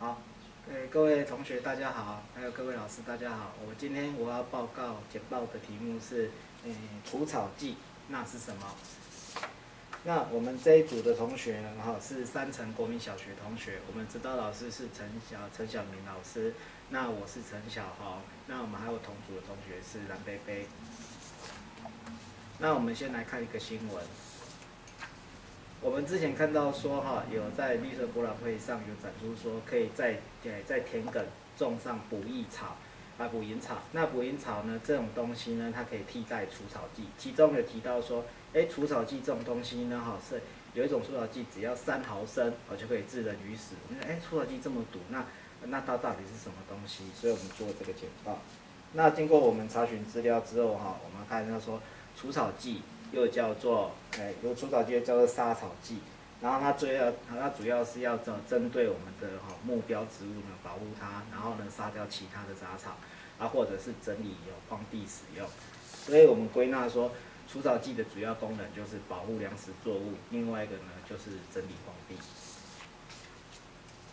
好，诶，各位同学大家好，还有各位老师大家好。我今天我要报告简报的题目是，诶，除草剂那是什么？那我们这一组的同学呢，哈，是三层国民小学同学。我们指导老师是陈小陈小明老师，那我是陈小豪，那我们还有同组的同学是蓝贝贝。那我们先来看一个新闻。我们之前看到说哈，有在绿色博览会上有展出说，可以在在在田埂种上捕蝇草，啊捕蝇草。那捕蝇草呢，这种东西呢，它可以替代除草剂。其中有提到说，哎，除草剂这种东西呢，哈是有一种除草剂，只要三毫升，哦就可以致人于死。哎，除草剂这么毒，那那它到底是什么东西？所以我们做这个简报。那经过我们查询资料之后哈，我们看到说除草剂。又叫做，哎，有除草剂叫做杀草剂，然后它主要，它主要是要针针对我们的哈目标植物呢，保护它，然后呢杀掉其他的杂草，啊或者是整理有荒地使用，所以我们归纳说，除草剂的主要功能就是保护粮食作物，另外一个呢就是整理荒地。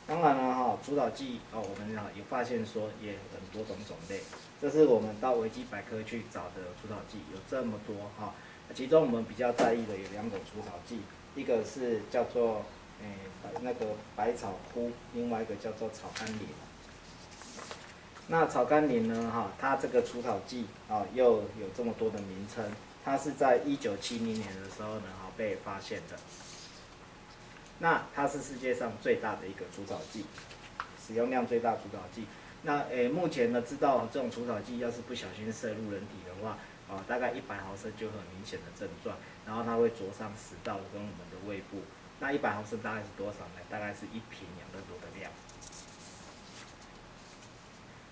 当然了哈，除草剂哦，我们啊有发现说也很多种种类，这是我们到维基百科去找的除草剂，有这么多哈。其中我们比较在意的有两种除草剂，一个是叫做诶那个百草枯，另外一个叫做草甘膦。那草甘膦呢，哈，它这个除草剂啊又有这么多的名称，它是在一九七零年的时候呢，哈被发现的。那它是世界上最大的一个除草剂，使用量最大除草剂。那诶目前呢知道这种除草剂要是不小心摄入人体的话，啊，大概一百毫升就很明显的症状，然后它会灼伤食道跟我们的胃部。那一百毫升大概是多少呢？大概是一瓶两个多的量。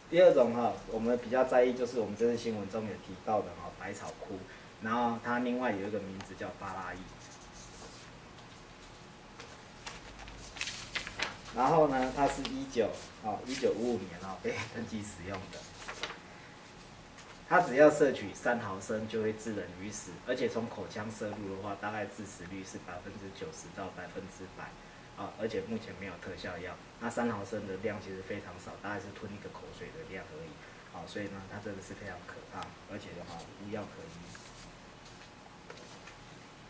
第二种哈，我们比较在意就是我们这次新闻中有提到的哈百草枯，然后它另外有一个名字叫巴拉伊。然后呢，它是一九啊一九五五年啊被登记使用的。它只要摄取三毫升就会致人于死，而且从口腔摄入的话，大概致死率是百分之九十到百分之百，啊，而且目前没有特效药。那三毫升的量其实非常少，大概是吞一个口水的量而已，啊，所以呢，它真的是非常可怕，而且的话无药可医。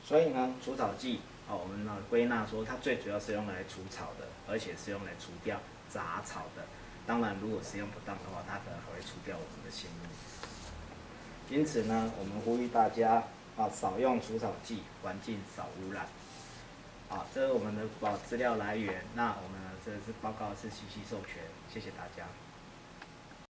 所以呢，除草剂，啊，我们呢归纳说，它最主要是用来除草的，而且是用来除掉杂草的。当然，如果使用不当的话，它可能还会除掉我们的性命。因此呢，我们呼吁大家啊，少用除草剂，环境少污染。啊，这是我们的保资料来源。那我们这次报告是信息授权，谢谢大家。